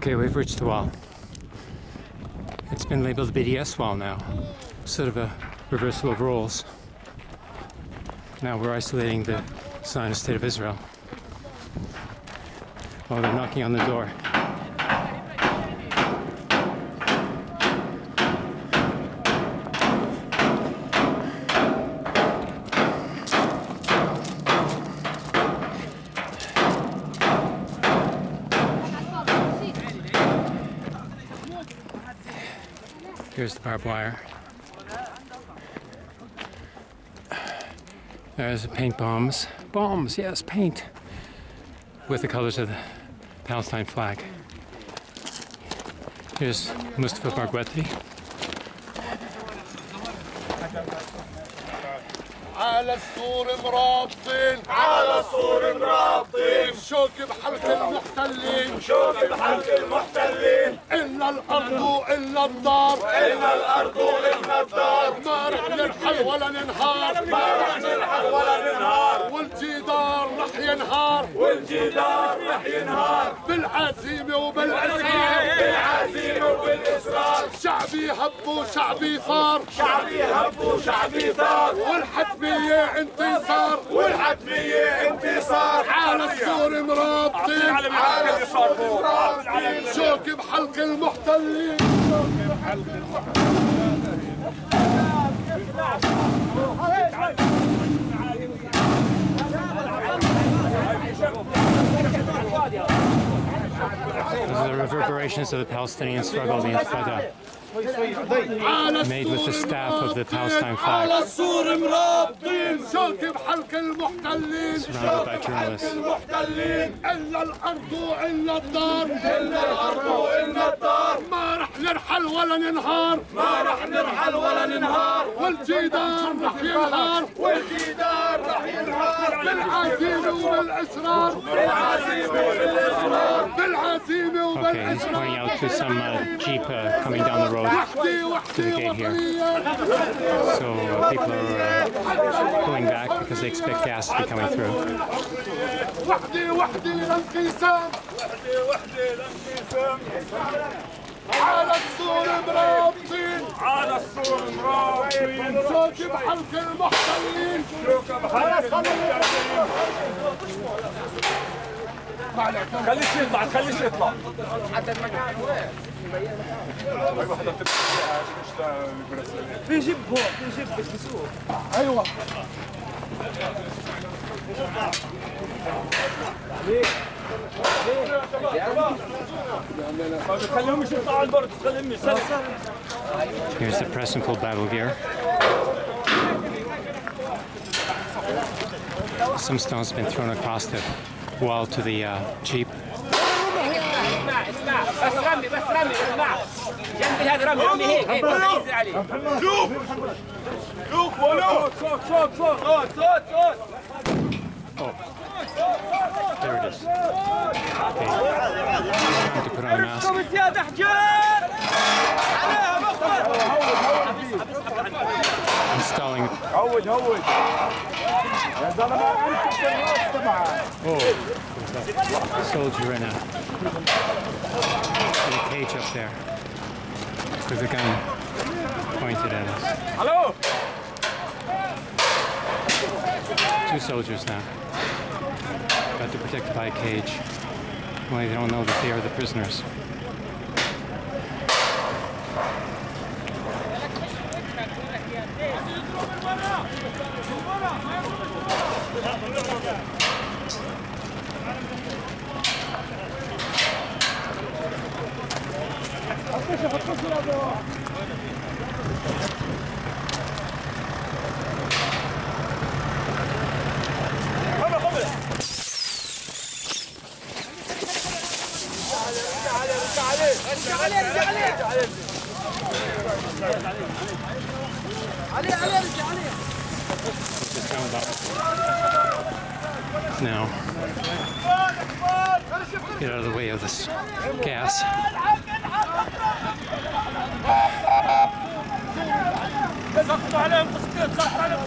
Okay, we've reached the wall. It's been labeled BDS wall now, sort of a reversal of roles. Now we're isolating the Zionist State of Israel. While they're knocking on the door. Here's the barbed wire. There's the paint bombs. Bombs, yes, paint. With the colors of the Palestine flag. Here's Mustafa Barghouti. على السور مرابطين. على السور مرابطين. شوك بحلق المحتلين. شوك بحلق المحتلين. إلا الأرض إلا الدار. إلا الأرض إلا الدار. ما رح نرحل ولا ننهار. ما رح نرحل ولا ننهار. ينهار. والجدار رح ينهار. بالعزيمة وبالإصرار. بالعزيمة وبالإصرار شعبي هب وشعبي ثار شعبي هب وشعبي ثار والحتمية انتصار. والحتمية انتصار. على السور مرابطين. على السور مرابطين. شوك بحلق المحتلين. شوك بحلق Those reverberations of the Palestinian struggle, the Intifada. Made with the staff of the Palestine flag. على السور مرابطين شوك بحلق المحتلين Surrounded by journalists. المحتلين إلا الأرض إلا الدار إلا الأرض إلا الدار ما رح نرحل ولا ننهار ما رح نرحل ولا ننهار والجدار رح ينهار Okay, he's pointing out to some uh, jeep coming down the road to the gate here. So uh, people are uh, pulling back because they expect gas to be coming through. صوتي خليش يطلع. خليش يطلع حتى المكان وين في جب هون في جب بالسوق أيوه عليك Here's the Prestonfield battle gear. Some stones have been thrown across the wall to the uh, jeep. Oh. There it is. Okay. Time to put on a mask. اركب زيادة حجار عليها مخبر Installing. هود هود يا زلمه انت في الراس تبعك Oh, there's a soldier in a, in a cage up there with a gun pointed at us. الو Two soldiers now. Got to protected by a cage. Only they don't know that they are the prisoners. Now, get out of the way of this gas.